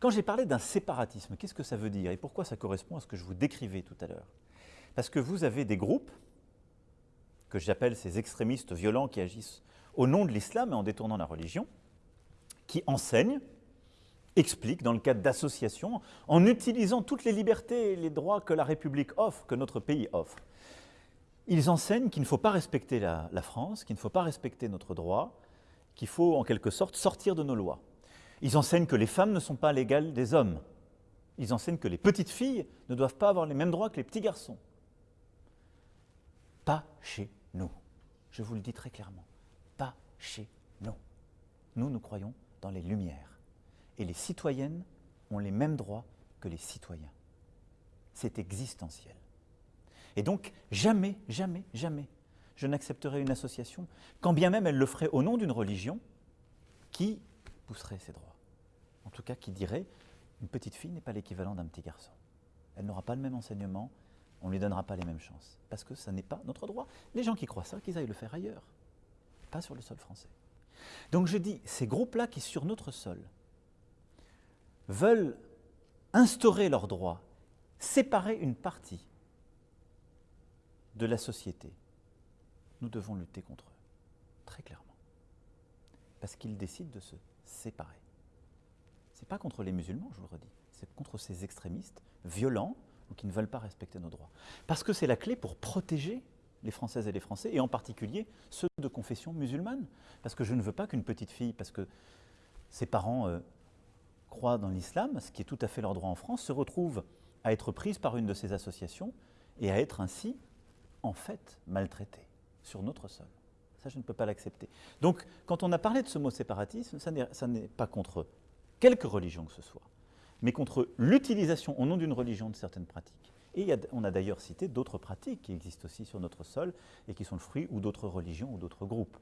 Quand j'ai parlé d'un séparatisme, qu'est-ce que ça veut dire et pourquoi ça correspond à ce que je vous décrivais tout à l'heure? Parce que vous avez des groupes, que j'appelle ces extrémistes violents qui agissent au nom de l'islam et en détournant la religion, qui enseignent, expliquent dans le cadre d'associations, en utilisant toutes les libertés et les droits que la République offre, que notre pays offre. Ils enseignent qu'il ne faut pas respecter la, la France, qu'il ne faut pas respecter notre droit, qu'il faut en quelque sorte sortir de nos lois. Ils enseignent que les femmes ne sont pas l'égale des hommes. Ils enseignent que les petites filles ne doivent pas avoir les mêmes droits que les petits garçons. Pas chez nous. Je vous le dis très clairement. Pas chez nous. Nous, nous croyons dans les lumières. Et les citoyennes ont les mêmes droits que les citoyens. C'est existentiel. Et donc, jamais, jamais, jamais, je n'accepterai une association, quand bien même elle le ferait au nom d'une religion, qui pousserait ses droits. En tout cas, qui dirait une petite fille n'est pas l'équivalent d'un petit garçon. Elle n'aura pas le même enseignement, on ne lui donnera pas les mêmes chances. Parce que ça n'est pas notre droit. Les gens qui croient ça, qu'ils aillent le faire ailleurs, pas sur le sol français. Donc je dis, ces groupes-là qui, sur notre sol, veulent instaurer leurs droits, séparer une partie de la société, nous devons lutter contre eux, très clairement. Parce qu'ils décident de se séparer. Ce n'est pas contre les musulmans, je vous le redis, c'est contre ces extrémistes violents qui ne veulent pas respecter nos droits. Parce que c'est la clé pour protéger les Françaises et les Français, et en particulier ceux de confession musulmane. Parce que je ne veux pas qu'une petite fille, parce que ses parents euh, croient dans l'islam, ce qui est tout à fait leur droit en France, se retrouve à être prise par une de ces associations et à être ainsi, en fait, maltraitée sur notre sol. Ça, je ne peux pas l'accepter. Donc, quand on a parlé de ce mot séparatisme, ça n'est pas contre quelque religion que ce soit, mais contre l'utilisation au nom d'une religion de certaines pratiques. Et on a d'ailleurs cité d'autres pratiques qui existent aussi sur notre sol et qui sont le fruit ou d'autres religions ou d'autres groupes.